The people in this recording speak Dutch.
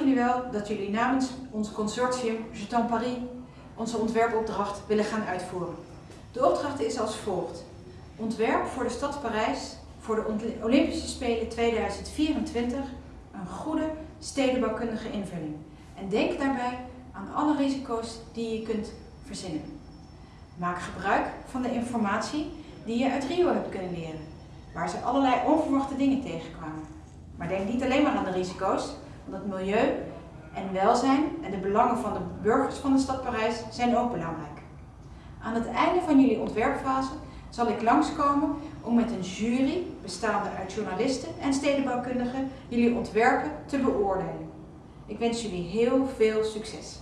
jullie wel dat jullie namens ons consortium Jetan Paris onze ontwerpopdracht willen gaan uitvoeren. De opdracht is als volgt. Ontwerp voor de stad Parijs voor de Olympische Spelen 2024 een goede stedenbouwkundige invulling. En denk daarbij aan alle risico's die je kunt verzinnen. Maak gebruik van de informatie die je uit Rio hebt kunnen leren, waar ze allerlei onverwachte dingen tegenkwamen. Maar denk niet alleen maar aan de risico's, het milieu en welzijn en de belangen van de burgers van de stad Parijs zijn ook belangrijk. Aan het einde van jullie ontwerpfase zal ik langskomen om met een jury bestaande uit journalisten en stedenbouwkundigen jullie ontwerpen te beoordelen. Ik wens jullie heel veel succes!